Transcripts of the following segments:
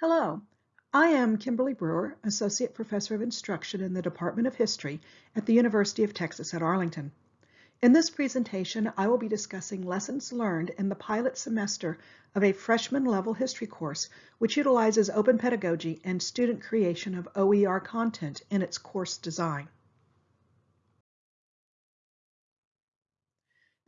Hello, I am Kimberly Brewer, Associate Professor of Instruction in the Department of History at the University of Texas at Arlington. In this presentation, I will be discussing lessons learned in the pilot semester of a freshman level history course, which utilizes open pedagogy and student creation of OER content in its course design.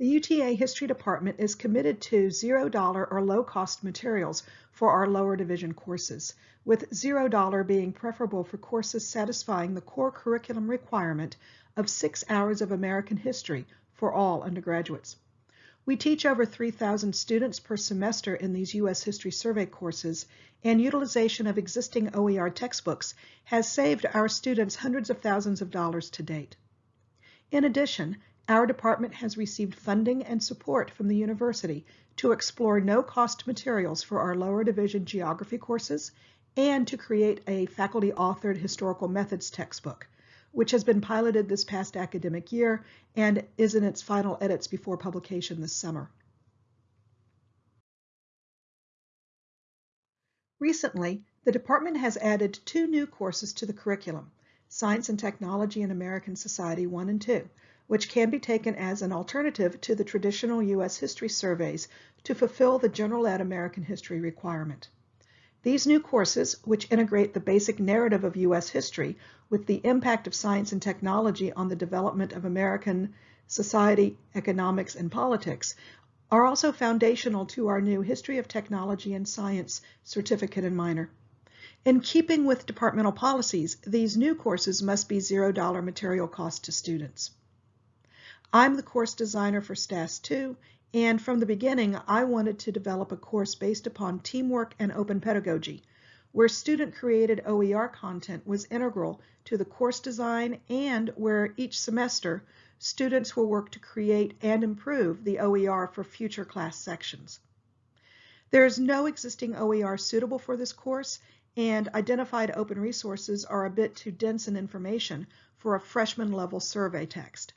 The UTA History Department is committed to $0 or low-cost materials for our lower division courses, with $0 being preferable for courses satisfying the core curriculum requirement of six hours of American history for all undergraduates. We teach over 3,000 students per semester in these U.S. History Survey courses, and utilization of existing OER textbooks has saved our students hundreds of thousands of dollars to date. In addition, our department has received funding and support from the university to explore no-cost materials for our lower division geography courses and to create a faculty-authored historical methods textbook, which has been piloted this past academic year and is in its final edits before publication this summer. Recently, the department has added two new courses to the curriculum, Science and Technology in American Society 1 and 2, which can be taken as an alternative to the traditional U.S. history surveys to fulfill the general ed American history requirement. These new courses, which integrate the basic narrative of U.S. history with the impact of science and technology on the development of American society, economics, and politics, are also foundational to our new History of Technology and Science certificate and minor. In keeping with departmental policies, these new courses must be $0 material cost to students. I'm the course designer for STAS 2, and from the beginning, I wanted to develop a course based upon teamwork and open pedagogy, where student-created OER content was integral to the course design and where each semester, students will work to create and improve the OER for future class sections. There is no existing OER suitable for this course, and identified open resources are a bit too dense in information for a freshman level survey text.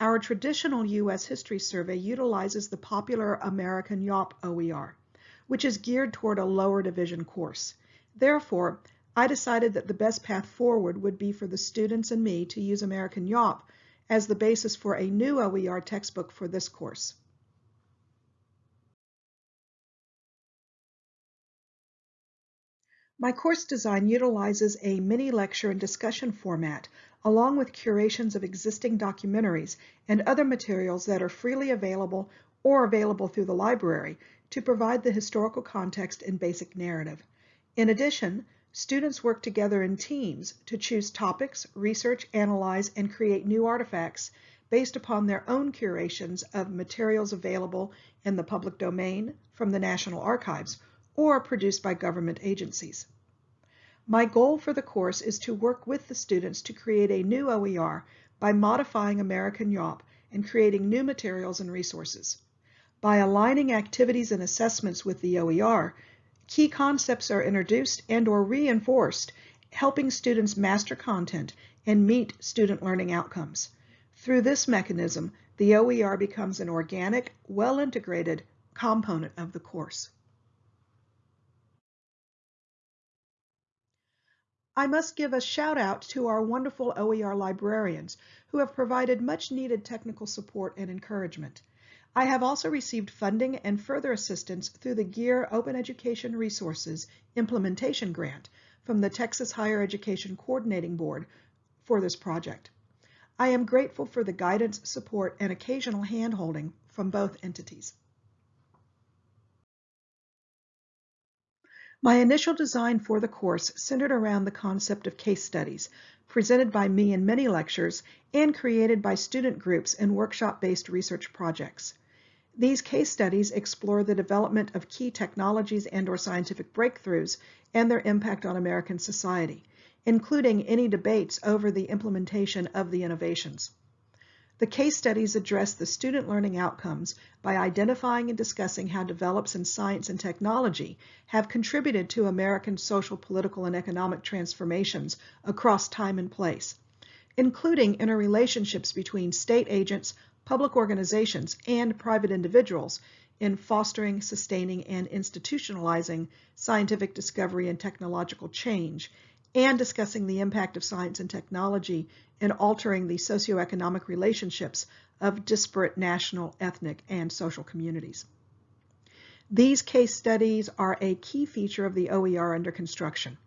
Our traditional U.S. history survey utilizes the popular American YAWP OER, which is geared toward a lower division course. Therefore, I decided that the best path forward would be for the students and me to use American YAWP as the basis for a new OER textbook for this course. My course design utilizes a mini lecture and discussion format, along with curations of existing documentaries and other materials that are freely available or available through the library to provide the historical context and basic narrative. In addition, students work together in teams to choose topics, research, analyze, and create new artifacts based upon their own curations of materials available in the public domain from the National Archives or produced by government agencies. My goal for the course is to work with the students to create a new OER by modifying American YAWP and creating new materials and resources. By aligning activities and assessments with the OER, key concepts are introduced and or reinforced, helping students master content and meet student learning outcomes. Through this mechanism, the OER becomes an organic, well-integrated component of the course. I must give a shout out to our wonderful OER librarians who have provided much needed technical support and encouragement. I have also received funding and further assistance through the GEAR Open Education Resources Implementation Grant from the Texas Higher Education Coordinating Board for this project. I am grateful for the guidance, support, and occasional handholding from both entities. My initial design for the course centered around the concept of case studies, presented by me in many lectures and created by student groups in workshop-based research projects. These case studies explore the development of key technologies and or scientific breakthroughs and their impact on American society, including any debates over the implementation of the innovations. The case studies address the student learning outcomes by identifying and discussing how develops in science and technology have contributed to American social, political, and economic transformations across time and place, including interrelationships between state agents, public organizations, and private individuals, in fostering, sustaining, and institutionalizing scientific discovery and technological change, and discussing the impact of science and technology in altering the socioeconomic relationships of disparate national, ethnic, and social communities. These case studies are a key feature of the OER under construction.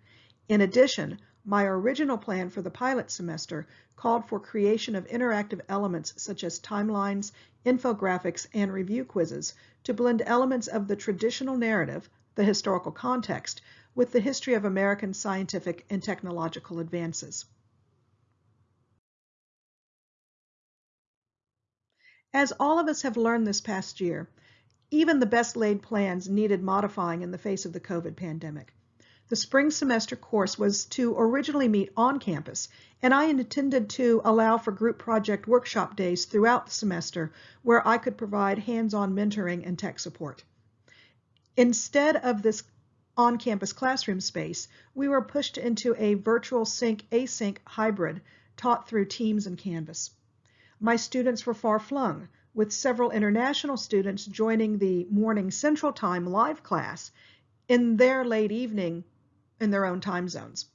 In addition, my original plan for the pilot semester called for creation of interactive elements such as timelines, infographics, and review quizzes to blend elements of the traditional narrative, the historical context, with the history of American scientific and technological advances. As all of us have learned this past year, even the best laid plans needed modifying in the face of the COVID pandemic. The spring semester course was to originally meet on campus, and I intended to allow for group project workshop days throughout the semester where I could provide hands-on mentoring and tech support. Instead of this on-campus classroom space, we were pushed into a virtual sync async hybrid taught through Teams and Canvas. My students were far flung, with several international students joining the morning central time live class in their late evening in their own time zones.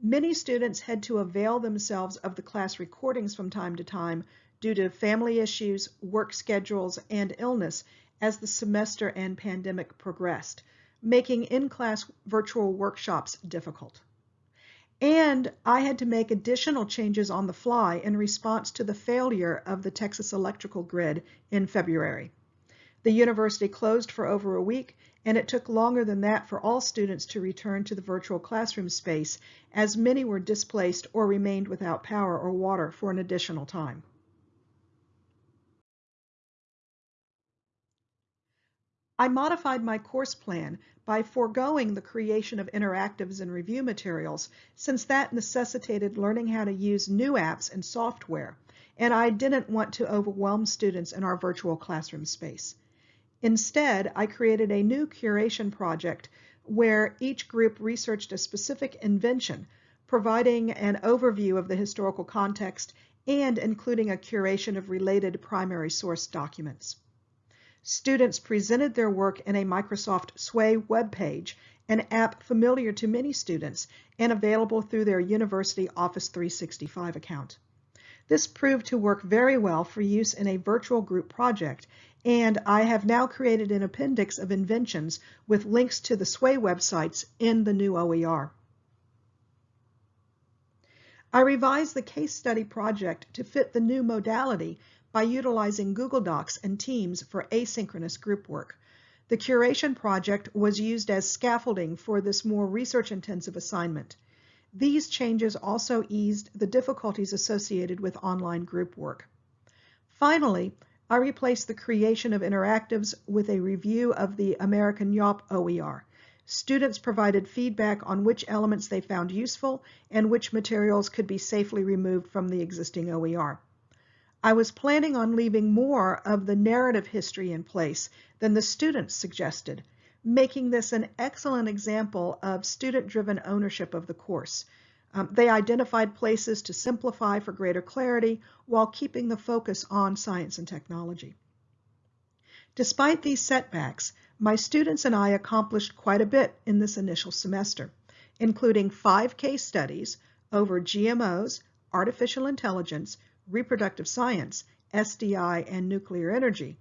Many students had to avail themselves of the class recordings from time to time due to family issues, work schedules, and illness as the semester and pandemic progressed, making in-class virtual workshops difficult. And I had to make additional changes on the fly in response to the failure of the Texas electrical grid in February. The university closed for over a week, and it took longer than that for all students to return to the virtual classroom space, as many were displaced or remained without power or water for an additional time. I modified my course plan by foregoing the creation of interactives and review materials, since that necessitated learning how to use new apps and software, and I didn't want to overwhelm students in our virtual classroom space. Instead, I created a new curation project where each group researched a specific invention, providing an overview of the historical context and including a curation of related primary source documents. Students presented their work in a Microsoft Sway web page, an app familiar to many students and available through their University Office 365 account. This proved to work very well for use in a virtual group project and I have now created an appendix of inventions with links to the SWAY websites in the new OER. I revised the case study project to fit the new modality by utilizing Google Docs and Teams for asynchronous group work. The curation project was used as scaffolding for this more research-intensive assignment. These changes also eased the difficulties associated with online group work. Finally, I replaced the creation of interactives with a review of the American YAWP OER. Students provided feedback on which elements they found useful and which materials could be safely removed from the existing OER. I was planning on leaving more of the narrative history in place than the students suggested, making this an excellent example of student-driven ownership of the course. Um, they identified places to simplify for greater clarity while keeping the focus on science and technology. Despite these setbacks, my students and I accomplished quite a bit in this initial semester, including five case studies over GMOs, artificial intelligence, reproductive science, SDI, and nuclear energy,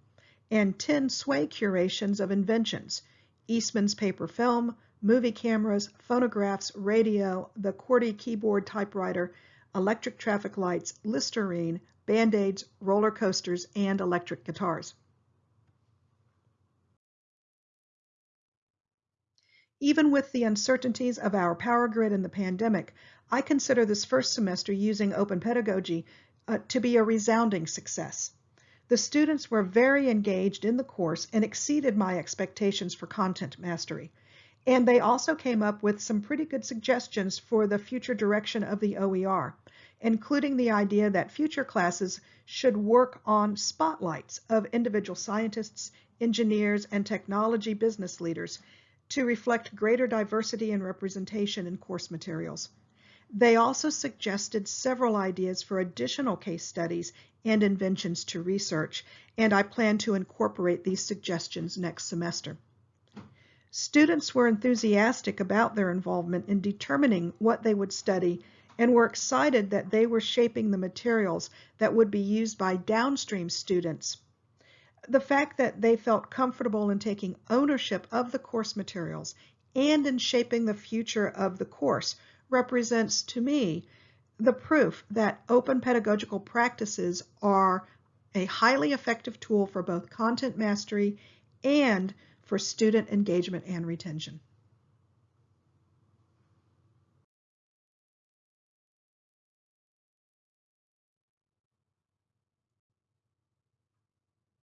and 10 SWAY curations of inventions, Eastman's paper film, movie cameras, phonographs, radio, the QWERTY keyboard typewriter, electric traffic lights, Listerine, Band-Aids, roller coasters, and electric guitars. Even with the uncertainties of our power grid and the pandemic, I consider this first semester using open pedagogy uh, to be a resounding success. The students were very engaged in the course and exceeded my expectations for content mastery. And they also came up with some pretty good suggestions for the future direction of the OER, including the idea that future classes should work on spotlights of individual scientists, engineers, and technology business leaders to reflect greater diversity and representation in course materials. They also suggested several ideas for additional case studies and inventions to research, and I plan to incorporate these suggestions next semester. Students were enthusiastic about their involvement in determining what they would study and were excited that they were shaping the materials that would be used by downstream students. The fact that they felt comfortable in taking ownership of the course materials and in shaping the future of the course represents to me the proof that open pedagogical practices are a highly effective tool for both content mastery and for student engagement and retention.